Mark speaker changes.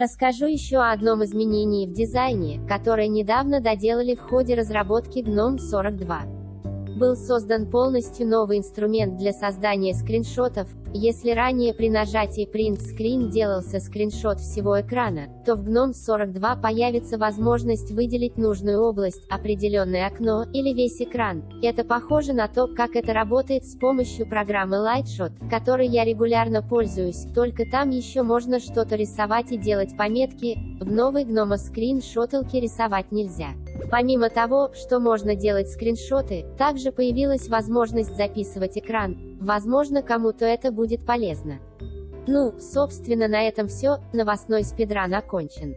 Speaker 1: Расскажу еще о одном изменении в дизайне, которое недавно доделали в ходе разработки GNOME 42 был создан полностью новый инструмент для создания скриншотов. Если ранее при нажатии Print Screen делался скриншот всего экрана, то в GNOME 42 появится возможность выделить нужную область, определенное окно, или весь экран. Это похоже на то, как это работает с помощью программы Lightshot, которой я регулярно пользуюсь, только там еще можно что-то рисовать и делать пометки, в новой GNOME Screen рисовать нельзя. Помимо того, что можно делать скриншоты, также появилась возможность записывать экран. Возможно, кому-то это будет полезно. Ну, собственно на этом все, новостной спидран окончен.